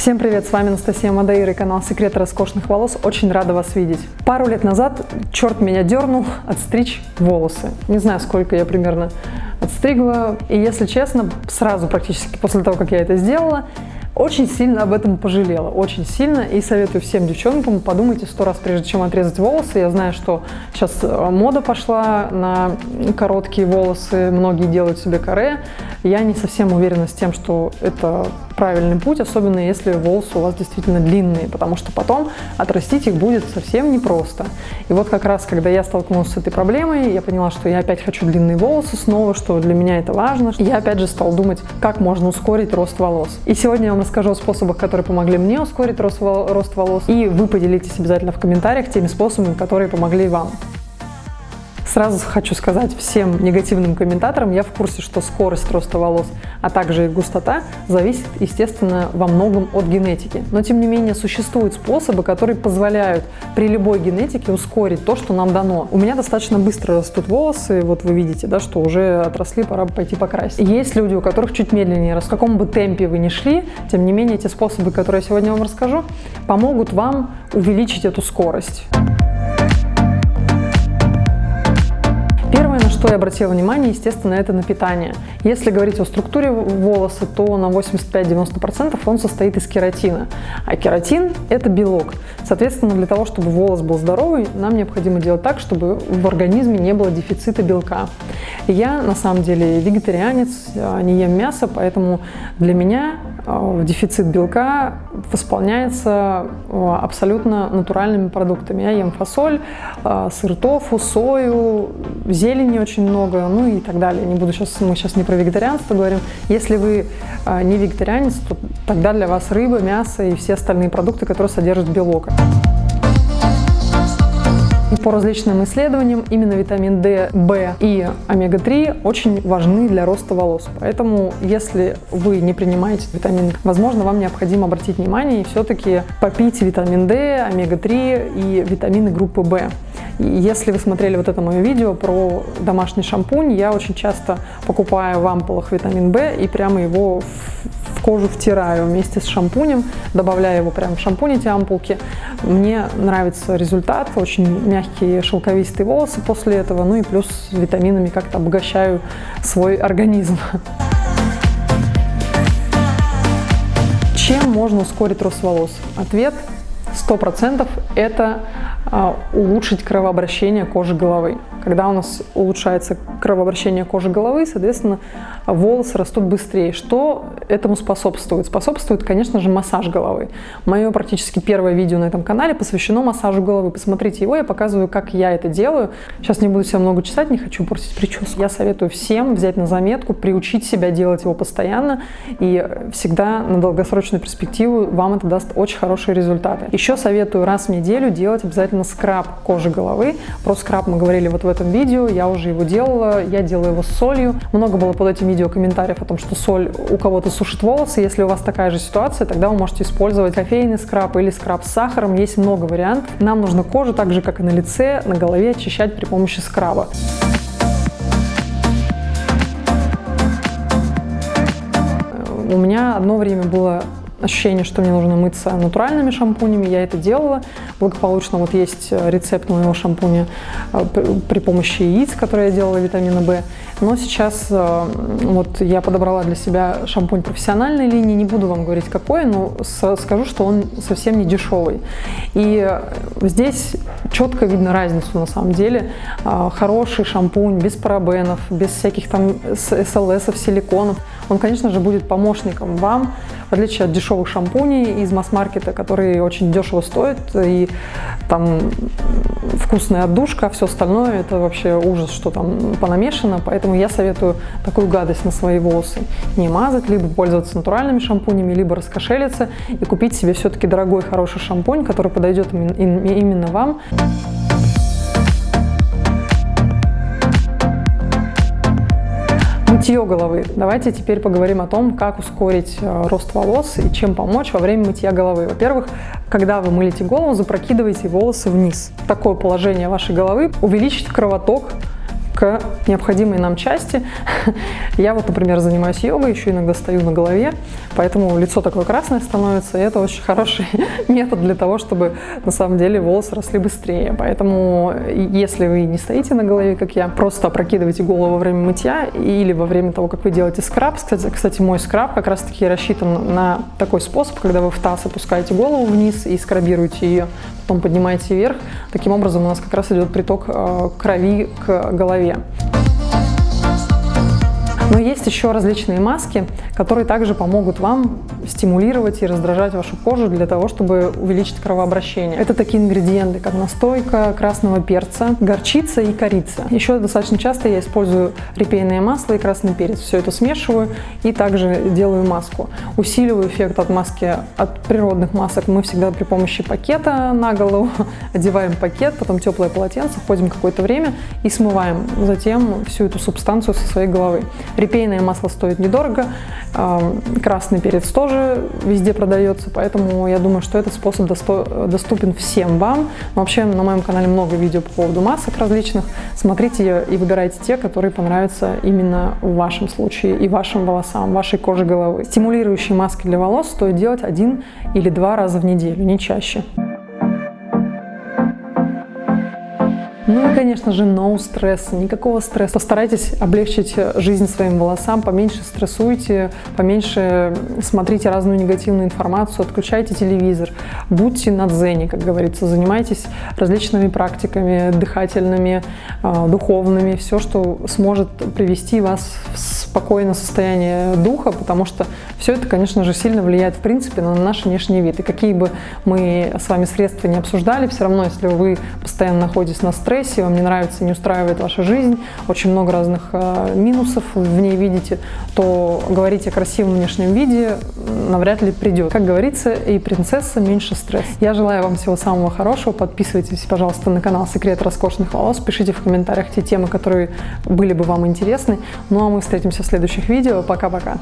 Всем привет, с вами Анастасия Мадейра и канал Секреты роскошных волос. Очень рада вас видеть. Пару лет назад черт меня дернул отстричь волосы. Не знаю, сколько я примерно отстригла. И если честно, сразу практически после того, как я это сделала, очень сильно об этом пожалела, очень сильно. И советую всем девчонкам, подумайте сто раз, прежде чем отрезать волосы. Я знаю, что сейчас э, мода пошла на короткие волосы, многие делают себе каре. Я не совсем уверена с тем, что это правильный путь, особенно если волосы у вас действительно длинные, потому что потом отрастить их будет совсем непросто. И вот как раз, когда я столкнулась с этой проблемой, я поняла, что я опять хочу длинные волосы снова, что для меня это важно. Я опять же стала думать, как можно ускорить рост волос. И сегодня я вам расскажу о способах, которые помогли мне ускорить рост, волос, и вы поделитесь обязательно в комментариях теми способами, которые помогли вам. Сразу хочу сказать всем негативным комментаторам, я в курсе, что скорость роста волос, а также их густота зависит, естественно, во многом от генетики. Но, тем не менее, существуют способы, которые позволяют при любой генетике ускорить то, что нам дано. У меня достаточно быстро растут волосы, вот вы видите, да, что уже отросли, пора пойти покрасить. Есть люди, у которых чуть медленнее растут. В каком бы темпе вы ни шли, тем не менее, эти способы, которые я сегодня вам расскажу, помогут вам увеличить эту скорость. Что я обратила внимание, естественно, это на питание. Если говорить о структуре волоса, то на 85-90% он состоит из кератина. А кератин – это белок. Соответственно, для того, чтобы волос был здоровый, нам необходимо делать так, чтобы в организме не было дефицита белка. Я, на самом деле, вегетарианец, не ем мясо, поэтому для меня а, дефицит белка восполняется а, абсолютно натуральными продуктами. Я ем фасоль, а, сыр тофу, сою, зелени очень много, ну и так далее. Не буду сейчас, мы сейчас не про вегетарианство говорим. Если вы не вегетарианец, то тогда для вас рыба, мясо и все остальные продукты, которые содержат белок. По различным исследованиям именно витамин D, В и омега-3 очень важны для роста волос. Поэтому, если вы не принимаете витамин, возможно, вам необходимо обратить внимание и все-таки попить витамин D, омега-3 и витамины группы В. Если вы смотрели вот это мое видео про домашний шампунь, я очень часто покупаю в ампулах витамин В и прямо его в кожу втираю вместе с шампунем, добавляю его прямо в шампунь эти ампулки. Мне нравится результат, очень мягкие шелковистые волосы после этого, ну и плюс витаминами как-то обогащаю свой организм. Чем можно ускорить рост волос? Ответ 100% это а, улучшить кровообращение кожи головы. Когда у нас улучшается кровообращение кожи головы, соответственно, волосы растут быстрее. Что этому способствует? Способствует, конечно же, массаж головы. Мое практически первое видео на этом канале посвящено массажу головы. Посмотрите его, я показываю, как я это делаю. Сейчас не буду себя много читать, не хочу портить прическу. Я советую всем взять на заметку, приучить себя делать его постоянно, и всегда на долгосрочную перспективу вам это даст очень хорошие результаты. Еще советую раз в неделю делать обязательно скраб кожи головы. Про скраб мы говорили вот в этом видео, я уже его делала, я делаю его с солью. Много было под этим видео комментариев о том, что соль у кого-то сушит волосы. Если у вас такая же ситуация, тогда вы можете использовать кофейный скраб или скраб с сахаром. Есть много вариантов. Нам нужно кожу, так же как и на лице, на голове, очищать при помощи скраба. У меня одно время было ощущение, что мне нужно мыться натуральными шампунями. Я это делала. Благополучно вот есть э, рецепт моего шампуня э, при помощи яиц, которые я делала витамина В. Но сейчас э, вот я подобрала для себя шампунь профессиональной линии. Не буду вам говорить какой, но скажу, что он совсем не дешевый. И здесь четко видно разницу на самом деле. Хороший шампунь без парабенов, без всяких там СЛСов, силиконов. Он, конечно же, будет помощником вам, в отличие от дешевых шампуней из масс-маркета, которые очень дешево стоят, и там вкусная отдушка, все остальное это вообще ужас, что там понамешано, поэтому я советую такую гадость на свои волосы не мазать, либо пользоваться натуральными шампунями, либо раскошелиться и купить себе все-таки дорогой хороший шампунь, который подойдет именно вам. Мытье головы. Давайте теперь поговорим о том, как ускорить э, рост волос и чем помочь во время мытья головы. Во-первых, когда вы мылите голову, запрокидывайте волосы вниз. Такое положение вашей головы увеличит кровоток к необходимой нам части. Я вот, например, занимаюсь йогой, еще иногда стою на голове, поэтому лицо такое красное становится, и это очень хороший метод для того, чтобы на самом деле волосы росли быстрее. Поэтому, если вы не стоите на голове, как я, просто опрокидывайте голову во время мытья или во время того, как вы делаете скраб. Кстати, кстати мой скраб как раз-таки рассчитан на такой способ, когда вы в таз опускаете голову вниз и скрабируете ее, потом поднимаете вверх. Таким образом у нас как раз идет приток э, крови к голове. Но есть еще различные маски, которые также помогут вам стимулировать и раздражать вашу кожу для того, чтобы увеличить кровообращение. Это такие ингредиенты, как настойка красного перца, горчица и корица. Еще достаточно часто я использую репейное масло и красный перец. Все это смешиваю и также делаю маску. Усиливаю эффект от маски от природных масок мы всегда при помощи пакета на голову. Одеваем пакет, потом теплое полотенце, ходим какое-то время и смываем затем всю эту субстанцию со своей головы. Репейное масло стоит недорого, красный перец тоже везде продается, поэтому я думаю, что этот способ доступен всем вам. вообще на моем канале много видео по поводу масок различных. Смотрите и выбирайте те, которые понравятся именно в вашем случае и вашим волосам, вашей коже головы. Стимулирующие маски для волос стоит делать один или два раза в неделю, не чаще. Ну и, конечно же, no стресс, никакого стресса. Постарайтесь облегчить жизнь своим волосам, поменьше стрессуйте, поменьше смотрите разную негативную информацию, отключайте телевизор, будьте на дзене, как говорится, занимайтесь различными практиками дыхательными, а, духовными, все, что сможет привести вас в спокойное состояние духа, потому что все это, конечно же, сильно влияет, в принципе, на наш внешний вид. И какие бы мы с вами средства не обсуждали, все равно, если вы постоянно находитесь на стрессе, депрессии, вам не нравится, не устраивает ваша жизнь, очень много разных э, минусов в ней видите, то говорить о красивом внешнем виде навряд ли придет. Как говорится, и принцесса меньше стресс. Я желаю вам всего самого хорошего. Подписывайтесь, пожалуйста, на канал Секрет роскошных волос. Пишите в комментариях те темы, которые были бы вам интересны. Ну а мы встретимся в следующих видео. Пока-пока.